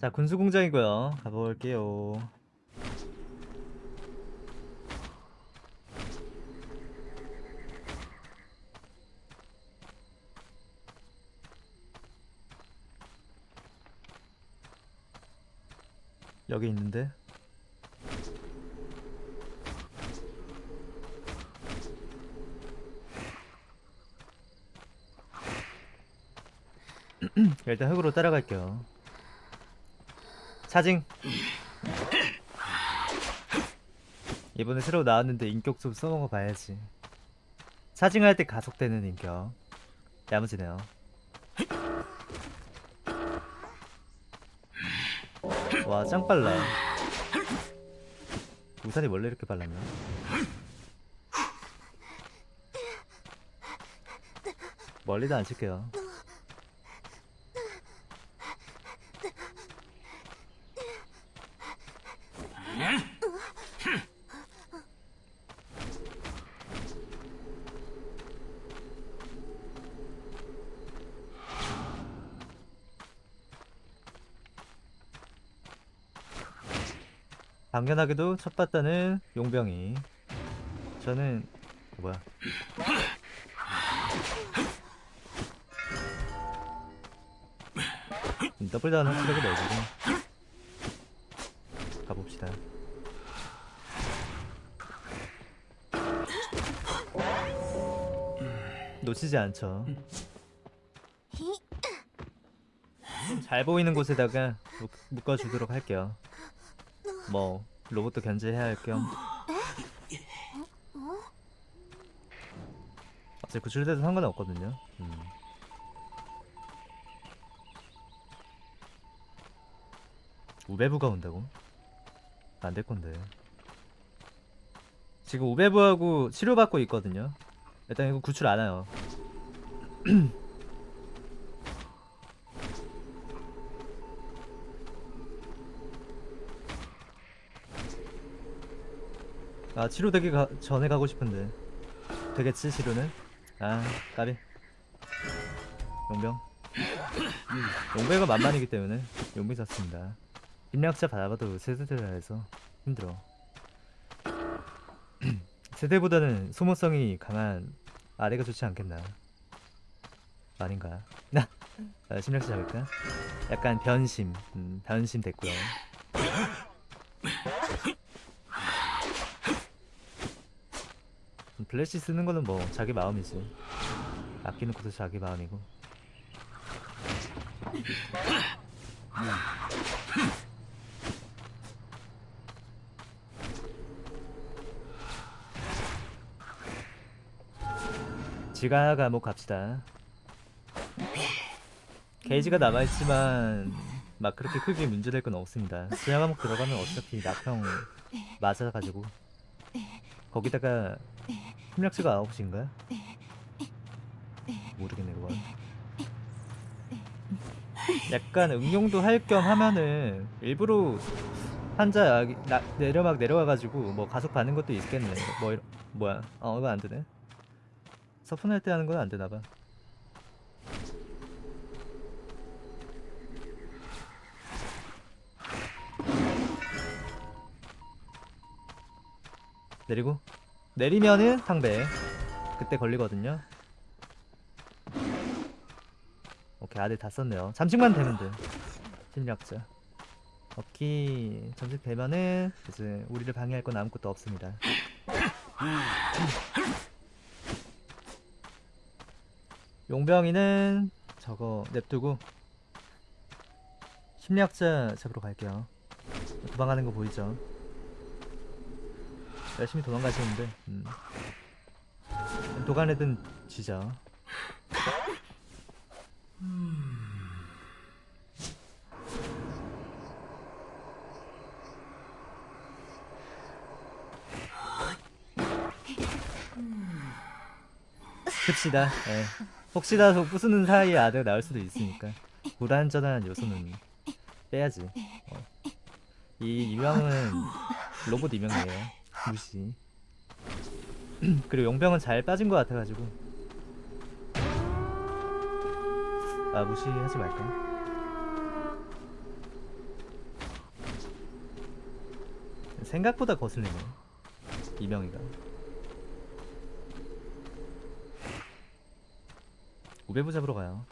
자 군수공장이고요. 가볼게요. 여기 있는데? 일단 흙으로 따라갈게요 차징. 이번에 새로 나왔는데 인격 좀 써먹어 봐야지. 차징할 때 가속되는 인격. 야무지네요. 와 짱 빨라. 우산이 원래 이렇게 빨랐나? 멀리도 안 칠게요 당연하게도 첫 봤다는 용병이. 저는 어, 뭐야. 음, 더블 다운 확실하게 넣어주고. 가봅시다. 놓치지 않죠. 잘 보이는 곳에다가 묶- 묶어주도록 할게요 뭐 로봇도 견제해야 할 겸. 어차피 구출돼도 상관은 없거든요. 음. 우베부가 온다고? 안 될 건데. 지금 우베부하고 치료받고 있거든요. 일단 이거 구출 안 와요 아 치료되기 가, 전에 가고 싶은데. 되겠지 치료는? 아 까비. 용병. 용병가 만만이기 때문에 용병 샀습니다. 인력자 받아봐도 세대들라 해서 힘들어. 세대보다는 소모성이 강한 아래가 좋지 않겠나? 아닌가? 나 아, 심력자 잡을까? 약간 변심. 음, 변심 됐고요 플래시 쓰는 거는 뭐 자기 마음이지. 아끼는 것도 자기 마음이고. 지가 감옥 갑시다. 게이지가 남아있지만 막 그렇게 크게 문제될 건 없습니다. 지하 감옥 들어가면 어차피 낙평 맞아가지고. 거기다가 협력치가 9시인가? 모르겠네 그건 약간 응용도 할 겸 하면은 일부러 환자 나, 내려막 내려와가지고 뭐 가속 받는 것도 있겠네. 뭐 이런 뭐야? 어 이거 안되네. 서픈할 때 하는 건 안되나봐. 내리고 내리면은 상배 그때 걸리거든요. 오케이 아들 다 썼네요. 잠식만 되면 돼. 심리학자. 오케이 잠식 되면은 이제 우리를 방해할 건 아무것도 없습니다. 용병이는 저거 냅두고 심리학자 잡으러 갈게요. 도망가는 거 보이죠 열심히 도망가시는데 음. 도가내든 쥐죠 씁시다 예. 혹시라도 부수는 사이에 아들 나올 수도 있으니까 불안전한 요소는 빼야지. 어. 이 유형은 로봇 유명이에요. 무시. 그리고 용병은 잘 빠진 것 같아가지고. 아 무시하지 말까? 생각보다 거슬리네. 이명이가. 우배부 잡으러 가요.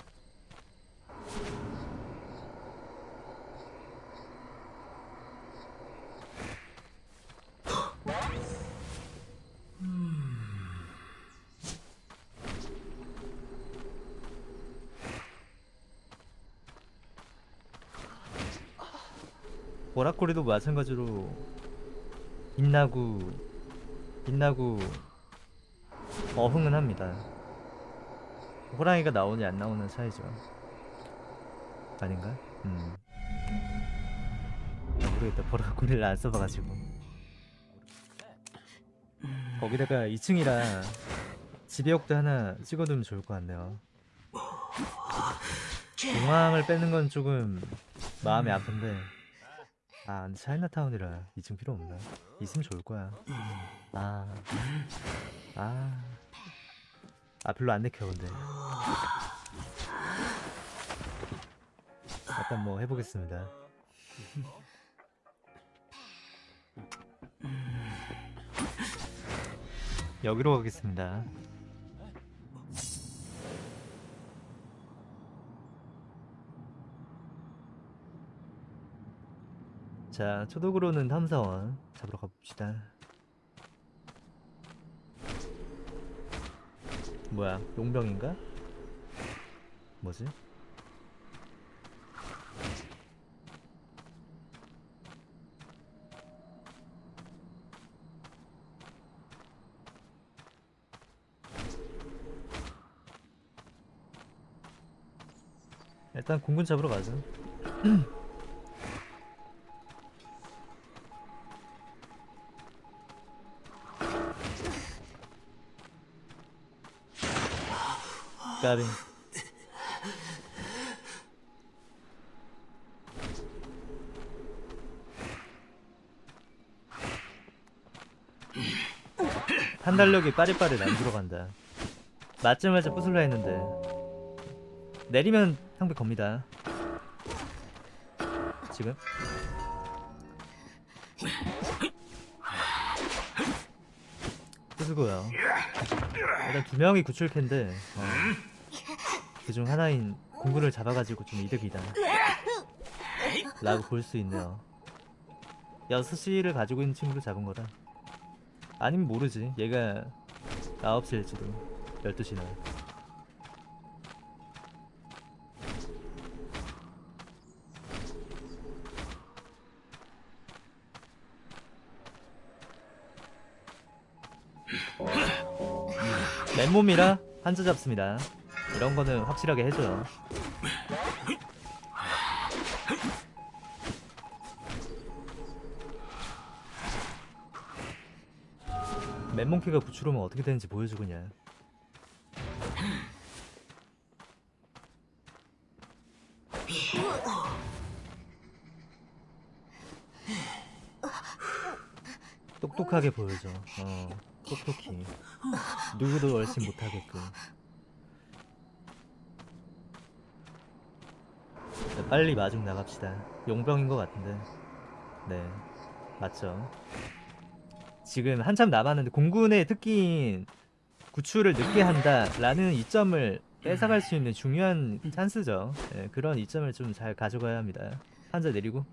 보라코리도 마찬가지로 빛나고 빛나고 어흥은 합니다. 호랑이가 나오니 안 나오는 차이죠. 아닌가? 음. 아, 모르겠다. 보라코리를 안 써봐가지고. 거기다가 2층이라 지배역도 하나 찍어두면 좋을 것 같네요. 공항을 빼는 건 조금 마음이 아픈데 아 근데 차이나타운이라 2층 필요 없나? 있으면 좋을 거야 아 아. 아 별로 안 내켜 근데 일단 뭐 해보겠습니다 여기로 가겠습니다 자 초독으로는 탐사원 잡으러 가봅시다 뭐야 용병인가? 뭐지? 일단 공군 잡으러 가자 까비 판단력이 빠릿빠릿 안 들어간다. 맞자마자 부술라 했는데. 내리면 상대 겁니다. 지금? 부수고요. 일단 두 명이 구출캔데. 어. 그중 하나인 공구를 잡아가지고 좀 이득이다. 라고 볼 수 있네요. 6시를 가지고 있는 친구를 잡은 거라 아니면 모르지. 얘가 9시일지도. 12시나 맨몸이라 한자 잡습니다 이런 거는 확실하게 해줘요. 맨몸키가 구출하면 어떻게 되는지 보여주고냐 똑똑하게 보여줘. 어 똑똑히. 누구도 얼씬 못하게끔 빨리 마중 나갑시다. 용병인 것 같은데. 네 맞죠. 지금 한참 남았는데 공군의 특기인 구출을 늦게 한다 라는 이점을 뺏어갈 수 있는 중요한 찬스죠. 네, 그런 이점을 좀 잘 가져가야 합니다. 한자 내리고.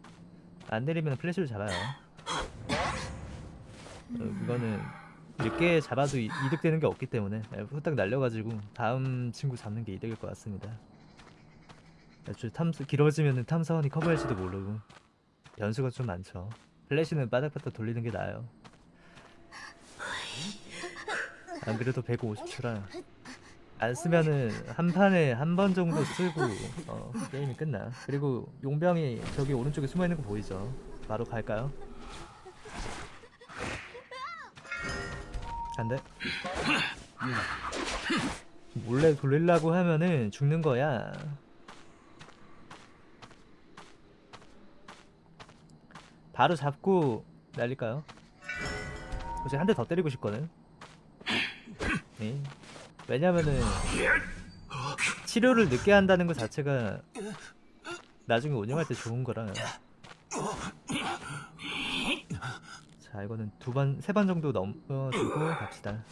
안 내리면 플래시를 잡아요. 어, 이거는 늦게 잡아도 이- 이득되는 게 없기 때문에 예, 후딱 날려가지고 다음 친구 잡는 게 이득일 것 같습니다. 애초에 탐사 길어지면은 탐사원이 커버할지도 모르고 변수가 좀 많죠. 플래시는 바닥바닥 돌리는 게 나아요. 안 그래도 150초라 안 쓰면은 한 판에 한 번 정도 쓰고 어, 게임이 끝나. 그리고 용병이 저기 오른쪽에 숨어 있는 거 보이죠? 바로 갈까요? 안 돼. 몰래 돌리려고 하면은 죽는 거야. 바로 잡고 날릴까요? 혹시 한대 더 때리고 싶거든. 네. 왜냐면은 치료를 늦게 한다는 것 자체가 나중에 운영할 때 좋은 거라. 자, 이거는 두 번, 세 번 정도 넘어주고 갑시다.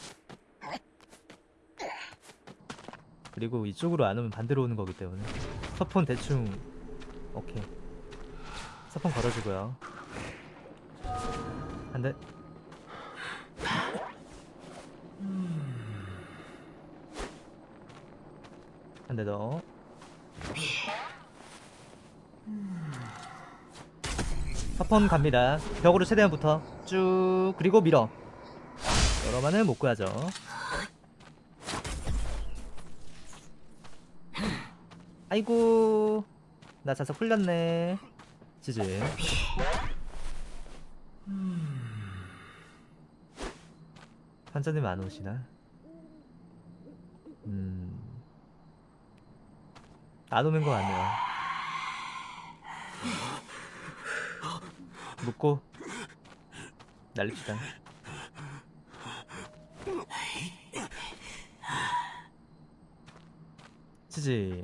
그리고 이쪽으로 안 오면 반대로 오는 거기 때문에 서폰 대충 오케이 서폰 걸어주고요 한대더 서폰 갑니다. 벽으로 최대한 붙어. 쭉 그리고 밀어. 여러만은 못 구하죠. 아이고. 나 자석 풀렸네. 지지 환자님 안 오시나? 음... 안 오는 거 같네요. 묶고 날립시다. 지지